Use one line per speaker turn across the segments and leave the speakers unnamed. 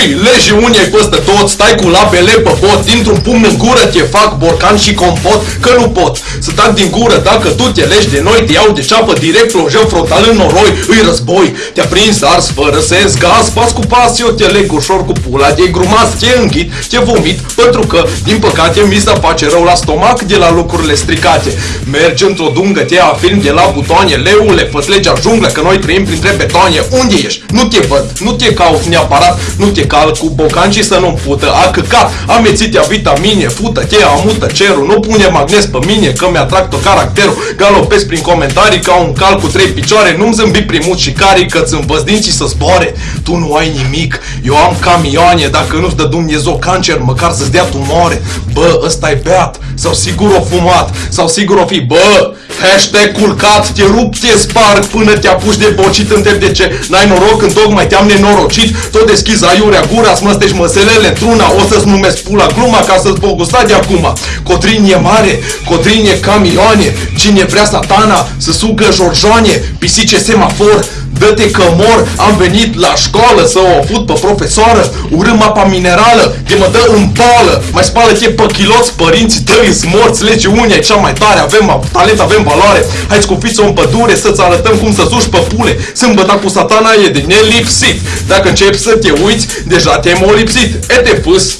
și legi unii ai păstă tot, stai cu labele pe bot, dintr-un pumn în gură te fac borcan și compot, că nu pot să tac din gură dacă tu te legi de noi, te iau de ceapă direct, plonjăm frontal în noroi, îi război, te-a prins ars fără sens, gaz, pas cu pas, eu te leg ușor cu pula, te grumas, te înghit, te vomit, pentru că, din păcate, mi se face rău la stomac de la lucrurile stricate. Mergi într-o dungă, te film de la butoane, leule, fă legea junglă, că noi trăim printre betoane. Unde ești? Nu te văd, nu te caut neapărat, nu te cal cu bocanci să nu pută. A căcat, amețitea vitamine, fută-te, amută cerul, nu pune magnes pe mine, că mi-atrag tot caracterul. Galopez prin comentarii ca un cal cu trei picioare, nu-mi zâmbi primul și carii că ți dinții să zboare. Tu nu ai nimic, eu am camioane, dacă nu-ți dă Dumnezeu cancer, măcar să-ți dea tumore. Bă, ăsta e beat, sau sigur o fumat, sau sigur o fi, bă, hashtag culcat, te rup, te sparg până te apuci de bocit, întreb de ce. N-ai noroc când tocmai te-am nenorocit, tot deschizi aiurea gura, să măstești măselele într-una, o să-ți numesc pula gluma ca să-ți pot gusta de acum. Cotrin e mare, Cotrin e camioane, cine vrea satana să sugă jorjoane, pisice semafor, Dă-te că mor, am venit la școală să o fut pe profesoară. Urâm apa minerală, de mă dă în bală Mai spală-te pe chiloți, părinții tăi morți. Lege unii cea mai tare, avem talent, avem valoare. Hai cu fiță în pădure să-ți arătăm cum să suși pe pule. Sâmbăta cu satana e de nelipsit. Dacă începi să te uiți, deja te-ai molipsit. E te fâs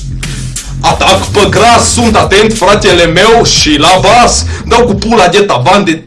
Atac pe gras, sunt atent fratele meu și la vas. Dau cu pula de tavan de